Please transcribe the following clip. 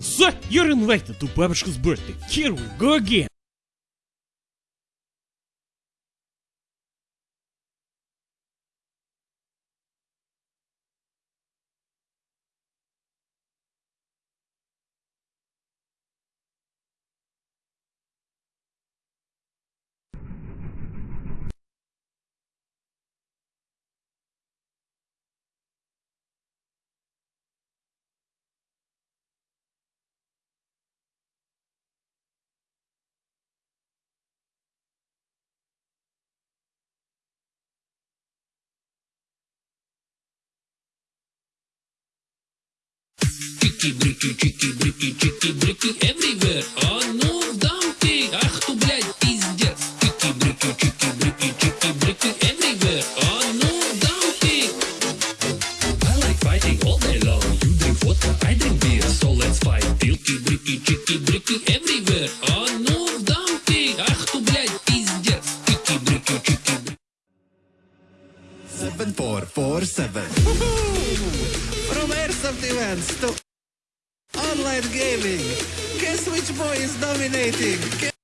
So, you're invited to Babushka's birthday. Here we go again. Чики, брики, чики, брики, чики, брики, everywhere. А ну, дамки, ах ты, блядь, пиздец. Чики, брики, чики, брики, чики, брики, everywhere. А ну, дамки. I like fighting all day long. You drink vodka, I drink beer. So let's fight. Чики, брики, чики, брики, everywhere. А ну, дамки, ах ты, блядь, пиздец. Чики, брики, чики, брики. 7447. From Airsoft events to online gaming. Guess which boy is dominating? Guess